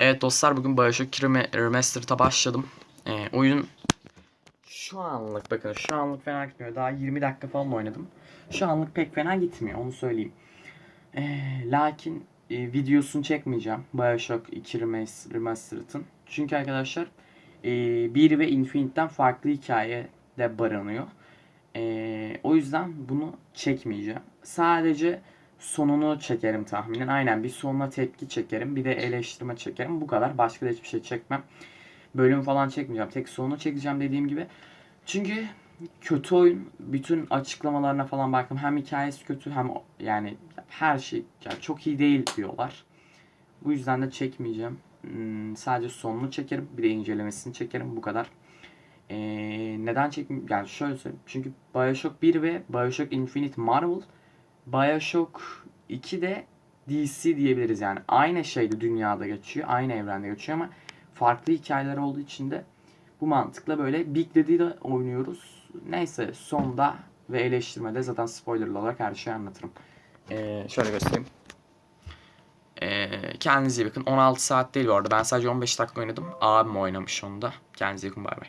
Evet dostlar bugün Bioshock 2 Rem- Remastered'a başladım. Ee, oyun şu anlık bakın şu anlık fena gitmiyor. Daha 20 dakika falan oynadım. Şu anlık pek fena gitmiyor onu söyleyeyim. Ee, lakin e, videosunu çekmeyeceğim Bioshock 2 Remas- Remastered'ın. Çünkü arkadaşlar e, 1 ve Infinite'den farklı hikaye de barınıyor. Ee, o yüzden bunu çekmeyeceğim. Sadece sonunu çekerim tahminen. Aynen bir sonuna tepki çekerim. Bir de eleştirme çekerim. Bu kadar. Başka da hiçbir şey çekmem. Bölüm falan çekmeyeceğim. Tek sonunu çekeceğim dediğim gibi. Çünkü kötü oyun. Bütün açıklamalarına falan baktım. Hem hikayesi kötü hem yani her şey yani çok iyi değil diyorlar. Bu yüzden de çekmeyeceğim. Hmm, sadece sonunu çekerim. Bir de incelemesini çekerim. Bu kadar. Ee, neden çekmeyeyim? Yani şöyle söyleyeyim. Çünkü Bioshock 1 ve Bioshock Infinite Marvel Bioshock 2 de DC diyebiliriz yani. Aynı şeyde dünyada geçiyor. Aynı evrende geçiyor ama farklı hikayeler olduğu için de bu mantıkla böyle Big Daddy'de oynuyoruz. Neyse sonda ve eleştirmede zaten spoilerlı olarak her şeyi anlatırım. Ee, şöyle göstereyim. Ee, kendinize iyi bakın. 16 saat değil bu arada. Ben sadece 15 dakika oynadım. Abim oynamış onu da. Kendinize iyi bakın. Bay bay.